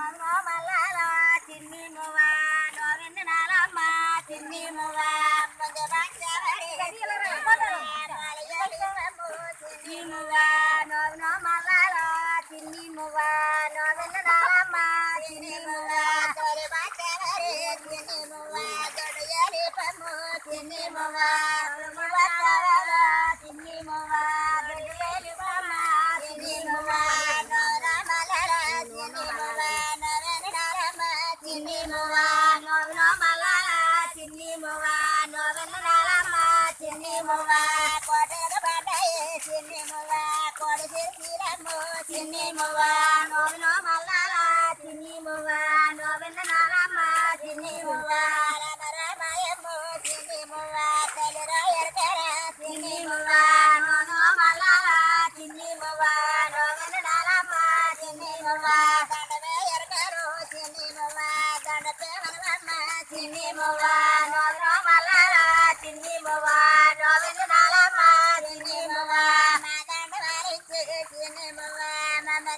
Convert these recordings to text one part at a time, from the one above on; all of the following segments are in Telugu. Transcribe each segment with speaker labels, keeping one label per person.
Speaker 1: Ah, ah, ah. చిన్ని మువ్వ నోవిన మలర చిన్ని మువ్వ నోవిన నరమ చిన్ని మువ్వ రమ రమయమ్ము చిన్ని మువ్వ తలిరాయర్కర చిన్ని మువ్వ నోనో మలర చిన్ని మువ్వ నోవిన నరమ చిన్ని మువ్వ దండవేయర్కరు చిన్ని మువ్వ దండతే మనవమ్మ? చిన్ని మువ్వ మమ్మ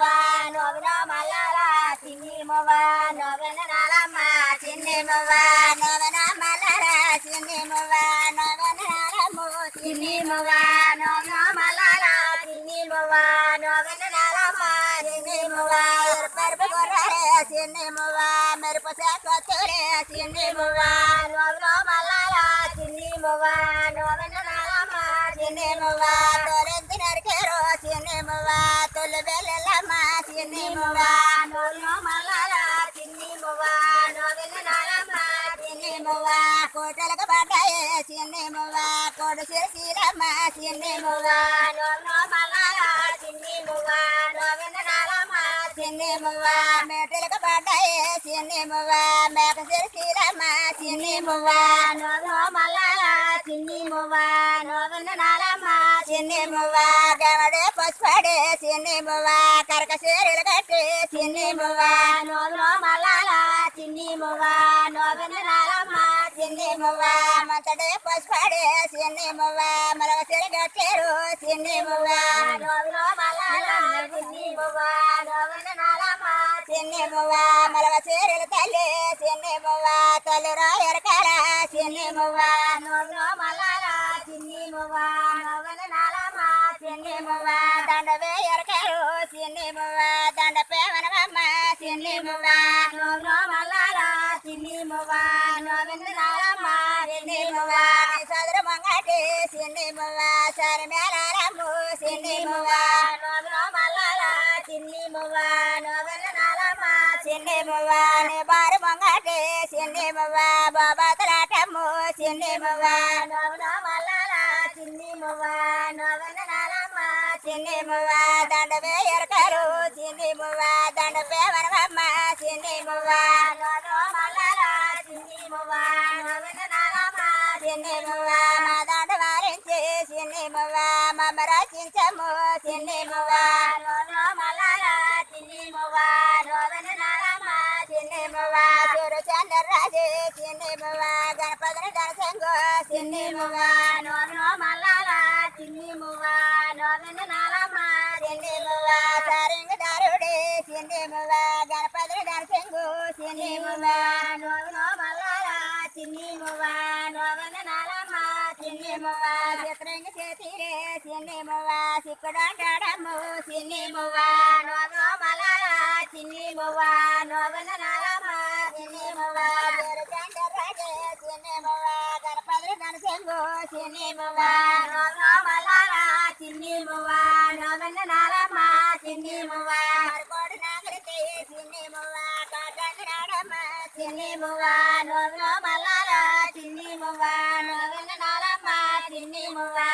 Speaker 1: va novenama lala sinnimo va novenalama sinnimo va novenama lala sinnimo va novenalamo sinnimo va novenama lala sinnimo va novenalama sinnimo va perpe correre sinnimo va merpo secco tore sinnimo va novenama lala sinnimo తొలి బెల్లమ్మ చిన్ని మువ్వ నోవిన మలర చిన్ని మువ్వ కోటలకు పడ్డాయే చిన్ని మువ్వ కొడు చేసిరమ్మ చిన్ని మువ్వ నోవిన మలర చిన్ని మువ్వ నోవిన చిన్ని మువ్వ పడ్డాయే చిన్ని మేక చేసిరమ్మ చిన్ని చిన్ని చిన్ని గవడే పసుపడే చిన్ని మువ్వ కరక చీరలు కట్టి చిన్ని మువ్వ నోవిన మలర చిన్ని మువ్వ నోవిన నరమ చిన్ని మువ్వ మంతడే పసుపడే చిన్ని మువ్వ మరవ చీర కట్టారు చిన్ని మువ్వ నోవిన మలర చిన్ని మువ్వ నోవిన నరమ చిన్ని మువ్వ మరవ చీరలు తల్లి చిన్ని మువ్వ తల్లి రాయరు రాయరకర చిన్ని మువ్వ మంగటి చిన్ని మువ్వ సరి మేళరమ్ము చిన్ని మువ్వ నోవిన మలర చిన్ని మువ్వ నోవిన నరమ చిన్ని మువ్వ నీ బారు మంగటి చిన్ని మువ్వ బాబా తలాటమ్ము చిన్ని మువ్వ నోవిన మలర చిన్ని మువ్వ నోవిన నరమ చిన్ని మువ్వ దండ వేయరకరు చిన్ని మువ్వ దండ పేవనమ్మ చిన్ని మువ్వ నోవిన మలర చిన్ని మువ్వ నోవిన నరమ చిన్ని మువ్వ మా దండ వారించి చిన్ని మువ్వ మమ్మ రచించము చిన్ని మువ్వ నోవిన మలర చిన్ని మువ్వ నోవిన నరమ చిన్ని మువ్వ చూరు చంద్రరాజు చిన్ని మువ్వ గణపతిని దర్శంగు చిన్ని మువ్వ నోవిన మలర చిన్ని మువ్వ నోవిన నరమ చిన్ని మువ్వ సరింగ దారుడే చిన్ని మువ్వ గణపతిని దర్శంగు Sire sini mua no malala sini mua no no malala sini mua no no malala sini mua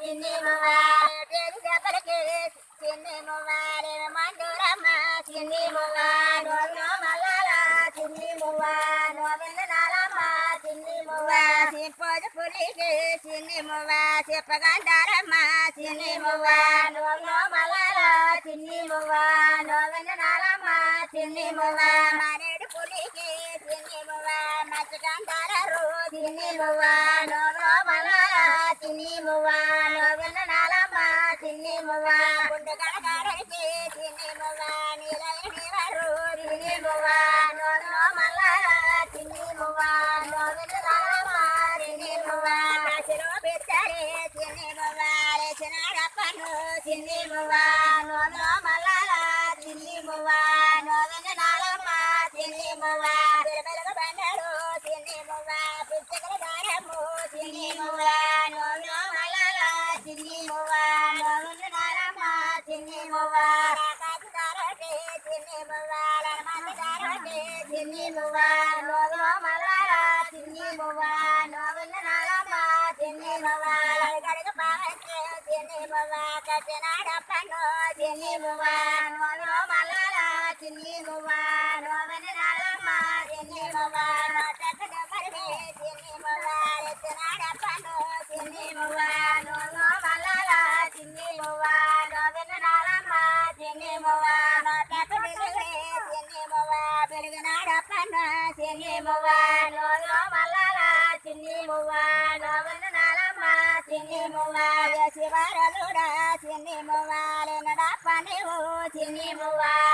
Speaker 1: చిన్ని మొబైల్ చిన్ని మొబైల్ మందురమ్మ చిన్ని మొబైల్ మల్లాల చిన్ని మొబైల్ నాలమ్మ చిన్ని మొబైల్ చెప్పదు పులికి చిన్ని మొబైల్ చెప్పగండారమ్మ చిన్ని మొబైల్ మల్లాల చిన్ని మొబైల్ నాలమ్మ చిన్ని మొబైల్ మనేడు పులికి got it. Tinimuwa, no no malala, tinimuwa. చిన్ని మువ్వాలి నడపని చిన్ని మువ్వాలి